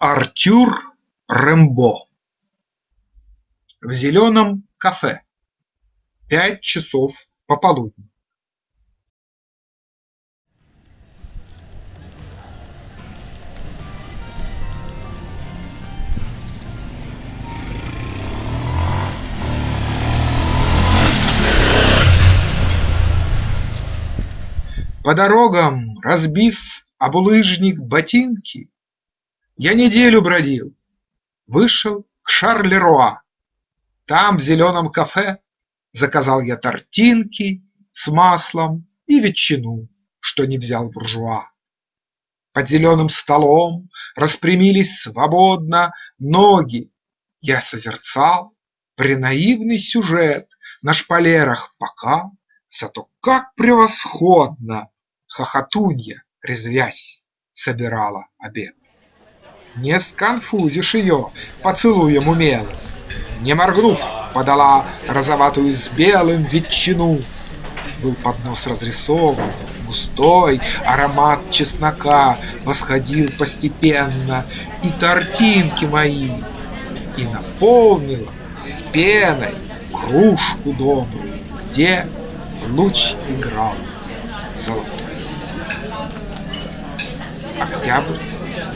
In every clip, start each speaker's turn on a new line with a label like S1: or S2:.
S1: Артюр Рембо В зеленом кафе. Пять часов пополудни. По дорогам, разбив об улыжник ботинки, Я неделю бродил, вышел к Шарлеруа. Там, в зеленом кафе, заказал я тортинки С маслом и ветчину, что не взял буржуа. Под зеленым столом распрямились свободно ноги. Я созерцал пренаивный сюжет На шпалерах пока, зато как превосходно Хохотунья, резвясь, собирала обед. Не сконфузишь ее поцелуем умелым, Не моргнув, подала розоватую с белым ветчину. Был поднос разрисован, густой аромат чеснока Восходил постепенно и тортинки мои, И наполнила с пеной кружку добрую, Где луч играл золотой. Октябрь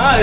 S2: Ah,